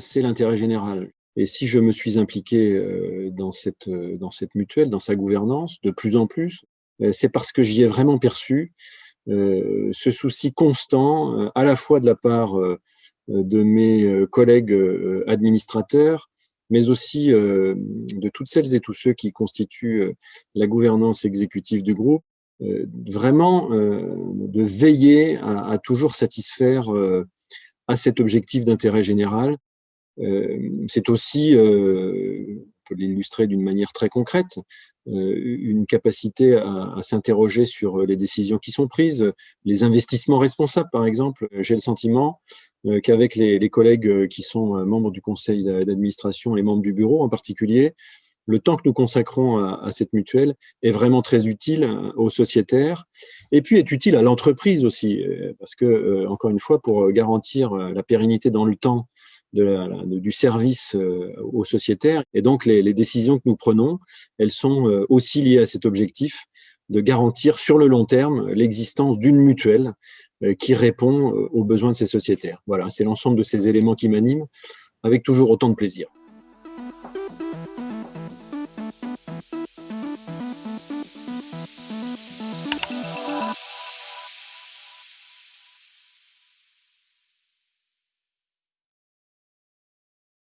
c'est l'intérêt général. Et si je me suis impliqué euh, dans cette, euh, dans cette mutuelle, dans sa gouvernance, de plus en plus, euh, c'est parce que j'y ai vraiment perçu ce souci constant, à la fois de la part de mes collègues administrateurs, mais aussi de toutes celles et tous ceux qui constituent la gouvernance exécutive du groupe, vraiment de veiller à toujours satisfaire à cet objectif d'intérêt général euh, c'est aussi, euh, on peut l'illustrer d'une manière très concrète, euh, une capacité à, s'interroger sur les décisions qui sont prises, les investissements responsables, par exemple. J'ai le sentiment qu'avec les, collègues qui sont membres du conseil d'administration, les membres du bureau en particulier, le temps que nous consacrons à, cette mutuelle est vraiment très utile aux sociétaires et puis est utile à l'entreprise aussi, parce que, encore une fois, pour garantir la pérennité dans le temps du service euh, aux sociétaires. Et donc, les, décisions que nous prenons, elles sont euh, aussi liées à cet objectif de garantir sur le long terme l'existence d'une mutuelle euh, qui répond aux besoins de ces sociétaires. Voilà, c'est l'ensemble de ces éléments qui m'animent avec toujours autant de plaisir.